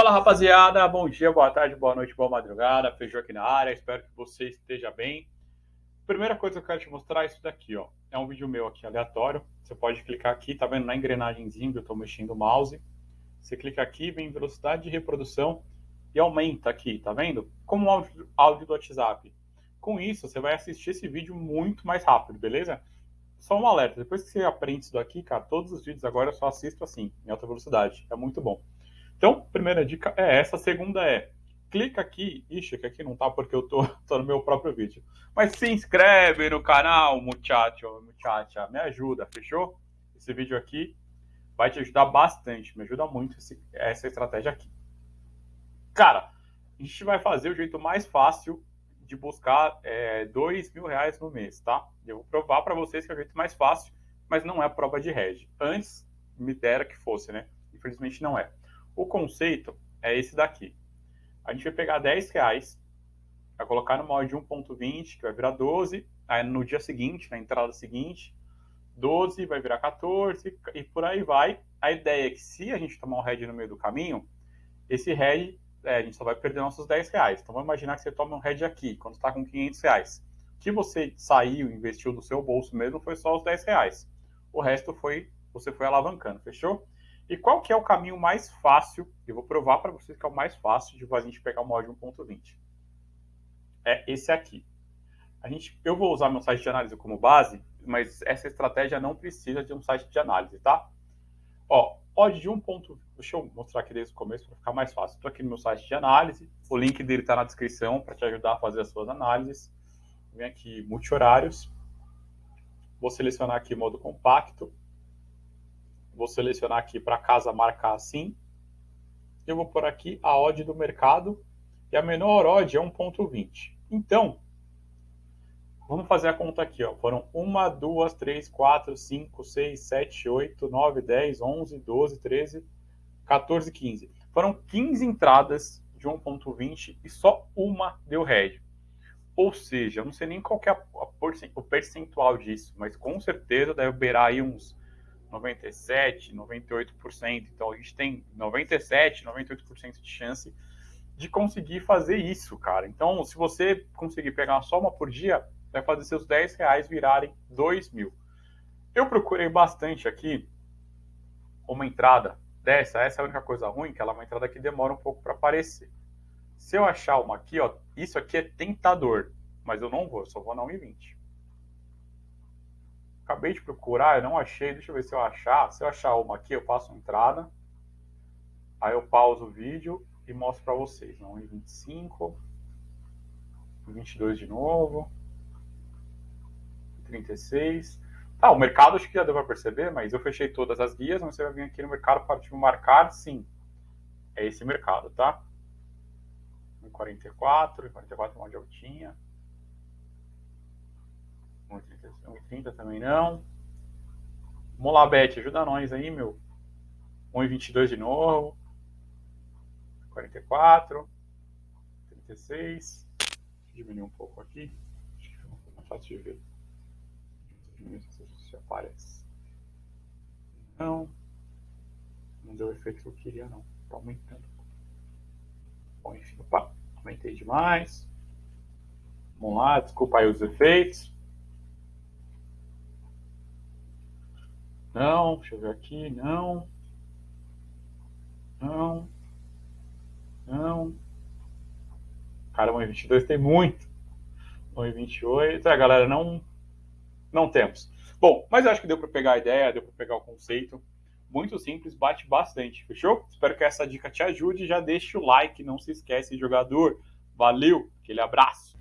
Fala rapaziada, bom dia, boa tarde, boa noite, boa madrugada, Feijão aqui na área, espero que você esteja bem. Primeira coisa que eu quero te mostrar é isso daqui, ó. É um vídeo meu aqui aleatório. Você pode clicar aqui, tá vendo na engrenagemzinha que eu tô mexendo o mouse. Você clica aqui, vem velocidade de reprodução e aumenta aqui, tá vendo? Como o áudio, áudio do WhatsApp. Com isso, você vai assistir esse vídeo muito mais rápido, beleza? Só um alerta, depois que você aprende isso daqui, cara, todos os vídeos agora eu só assisto assim, em alta velocidade. É muito bom. Então, primeira dica é essa. A segunda é, clica aqui. Ixi, que aqui não tá porque eu tô, tô no meu próprio vídeo. Mas se inscreve no canal, muchacho, muchacha. Me ajuda, fechou? Esse vídeo aqui vai te ajudar bastante. Me ajuda muito esse, essa estratégia aqui. Cara, a gente vai fazer o jeito mais fácil de buscar é, dois mil reais no mês, tá? Eu vou provar para vocês que é o jeito mais fácil, mas não é prova de rede. Antes me dera que fosse, né? Infelizmente não é. O conceito é esse daqui. A gente vai pegar 10 reais, vai colocar no molde 1.20, que vai virar 12, aí no dia seguinte, na entrada seguinte, 12 vai virar 14 e por aí vai. A ideia é que se a gente tomar um head no meio do caminho, esse head, é, a gente só vai perder nossos 10 reais. Então vamos imaginar que você toma um head aqui, quando está com 500 reais. O que você saiu, investiu do seu bolso mesmo, foi só os 10 reais. O resto foi, você foi alavancando, fechou? E qual que é o caminho mais fácil? Eu vou provar para vocês que é o mais fácil de a gente pegar o mod 1.20. É esse aqui. A gente, eu vou usar meu site de análise como base, mas essa estratégia não precisa de um site de análise, tá? Ó, odd de 1. Deixa eu mostrar aqui desde o começo para ficar mais fácil. Estou aqui no meu site de análise, o link dele está na descrição para te ajudar a fazer as suas análises. Vem aqui multi-horários. Vou selecionar aqui modo compacto Vou selecionar aqui para casa marcar assim. Eu vou por aqui a odd do mercado e a menor odd é 1.20. Então, vamos fazer a conta aqui. Ó. Foram 1, 2, 3, 4, 5, 6, 7, 8, 9, 10, 11, 12, 13, 14, 15. Foram 15 entradas de 1.20 e só uma deu head. Ou seja, eu não sei nem qual é o percentual disso, mas com certeza deve beirar aí uns 97, 98%. Então a gente tem 97, 98% de chance de conseguir fazer isso, cara. Então, se você conseguir pegar só uma por dia, vai fazer seus 10 reais virarem 2 mil. Eu procurei bastante aqui uma entrada dessa. Essa é a única coisa ruim, que ela é uma entrada que demora um pouco para aparecer. Se eu achar uma aqui, ó, isso aqui é tentador, mas eu não vou, só vou na 1,20 acabei de procurar, eu não achei, deixa eu ver se eu achar. Se eu achar uma aqui, eu faço entrada. Aí eu pauso o vídeo e mostro para vocês. Não, em 25, 22 de novo, 36. Tá, o mercado acho que já deu para perceber, mas eu fechei todas as guias, mas você vai vir aqui no mercado para tipo, marcar, sim. É esse mercado, tá? 44, 44 é uma de altinha. 1,30 também não. Beth, ajuda nós aí, meu. 1,22 de novo. 44. 36. Diminuir um pouco aqui. Acho que fica mais fácil de ver. Se aparece. Não. Não deu o efeito que eu queria, não. Tá aumentando. Bom, enfim, opa, aumentei demais. Vamos lá, desculpa aí os efeitos. Não, deixa eu ver aqui, não. Não. Não. Cara, 1,22 tem muito. 1,28. É, galera, não, não temos. Bom, mas eu acho que deu para pegar a ideia, deu para pegar o conceito. Muito simples, bate bastante, fechou? Espero que essa dica te ajude. Já deixe o like, não se esquece, jogador. Valeu, aquele abraço.